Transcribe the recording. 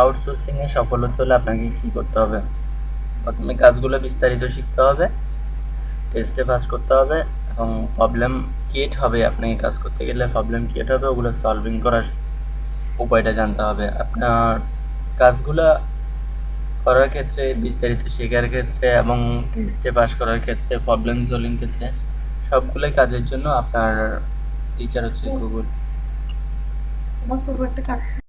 আউটসোর্সিংয়ে সফল হতে হলে আপনাকে কী করতে হবে? প্রথমে কাজগুলো বিস্তারিত শিখতে হবে টেস্টে পাস করতে হবে এবং প্রবলেম ক্রিয়েট হবে আপনাকে কাজ করতে গেলে প্রবলেম ক্রিয়েট হবে, ওগুলো সলভিং করার উপায়টা জানতে হবে। আপনার কাজগুলো করার ক্ষেত্রে, বিস্তারিত শেখার ক্ষেত্রে এবং টেস্টে পাস করার ক্ষেত্রে প্রবলেম সলভিং ক্ষেত্রে সবগুলোই কাজের জন্য আপনার টিচার হচ্ছে গুগল আমার একটা কাটছে।